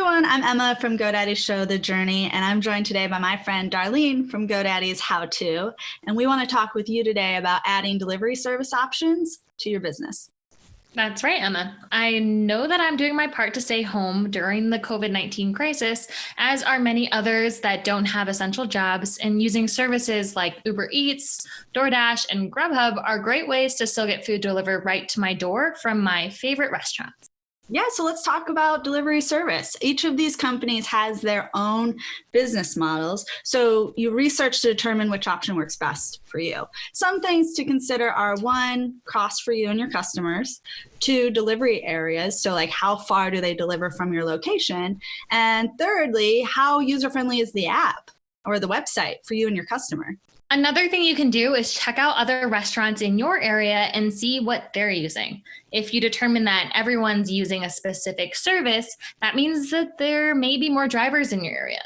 everyone, I'm Emma from GoDaddy's show, The Journey, and I'm joined today by my friend Darlene from GoDaddy's How To. And we want to talk with you today about adding delivery service options to your business. That's right, Emma. I know that I'm doing my part to stay home during the COVID 19 crisis, as are many others that don't have essential jobs. And using services like Uber Eats, DoorDash, and Grubhub are great ways to still get food delivered right to my door from my favorite restaurants. Yeah, so let's talk about delivery service. Each of these companies has their own business models. So you research to determine which option works best for you. Some things to consider are one, cost for you and your customers, two, delivery areas. So like how far do they deliver from your location? And thirdly, how user-friendly is the app or the website for you and your customer? Another thing you can do is check out other restaurants in your area and see what they're using. If you determine that everyone's using a specific service, that means that there may be more drivers in your area.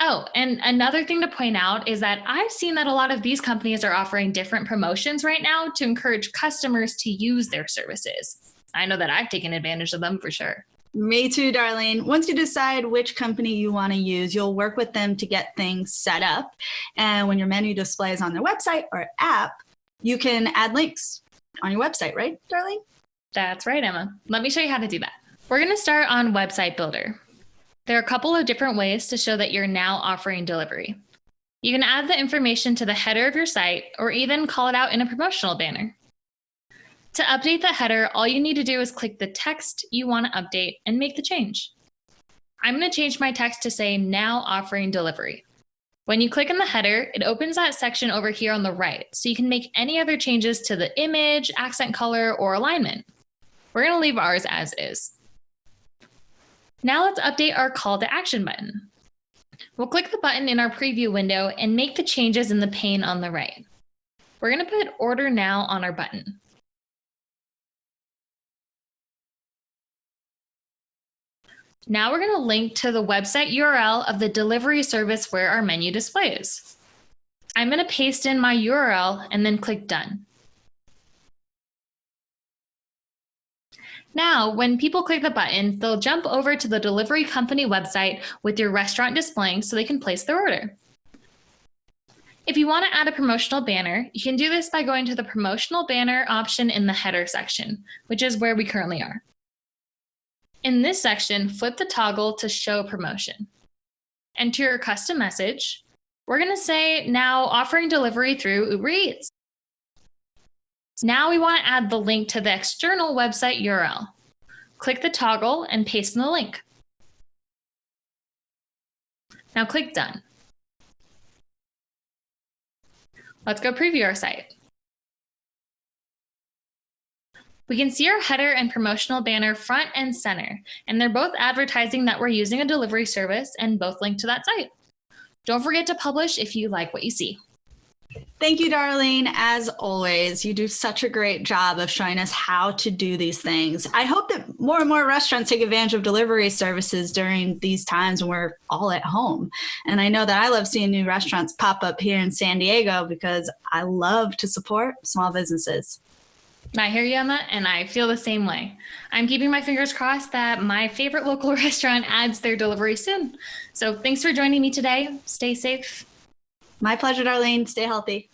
Oh, and another thing to point out is that I've seen that a lot of these companies are offering different promotions right now to encourage customers to use their services. I know that I've taken advantage of them for sure. Me too, Darlene. Once you decide which company you want to use, you'll work with them to get things set up. And when your menu displays on their website or app, you can add links on your website, right, Darlene? That's right, Emma. Let me show you how to do that. We're going to start on Website Builder. There are a couple of different ways to show that you're now offering delivery. You can add the information to the header of your site or even call it out in a promotional banner. To update the header, all you need to do is click the text you want to update and make the change. I'm going to change my text to say now offering delivery. When you click on the header, it opens that section over here on the right, so you can make any other changes to the image, accent color, or alignment. We're going to leave ours as is. Now let's update our call to action button. We'll click the button in our preview window and make the changes in the pane on the right. We're going to put order now on our button. Now we're going to link to the website URL of the delivery service where our menu displays. I'm going to paste in my URL and then click done. Now, when people click the button, they'll jump over to the delivery company website with your restaurant displaying so they can place their order. If you want to add a promotional banner, you can do this by going to the promotional banner option in the header section, which is where we currently are. In this section, flip the toggle to show promotion. Enter your custom message. We're going to say now offering delivery through Uber Eats. Now we want to add the link to the external website URL. Click the toggle and paste in the link. Now click Done. Let's go preview our site. We can see our header and promotional banner front and center, and they're both advertising that we're using a delivery service and both link to that site. Don't forget to publish if you like what you see. Thank you, Darlene. As always, you do such a great job of showing us how to do these things. I hope that more and more restaurants take advantage of delivery services during these times when we're all at home. And I know that I love seeing new restaurants pop up here in San Diego because I love to support small businesses. I hear you, and I feel the same way. I'm keeping my fingers crossed that my favorite local restaurant adds their delivery soon. So thanks for joining me today. Stay safe. My pleasure, Darlene. Stay healthy.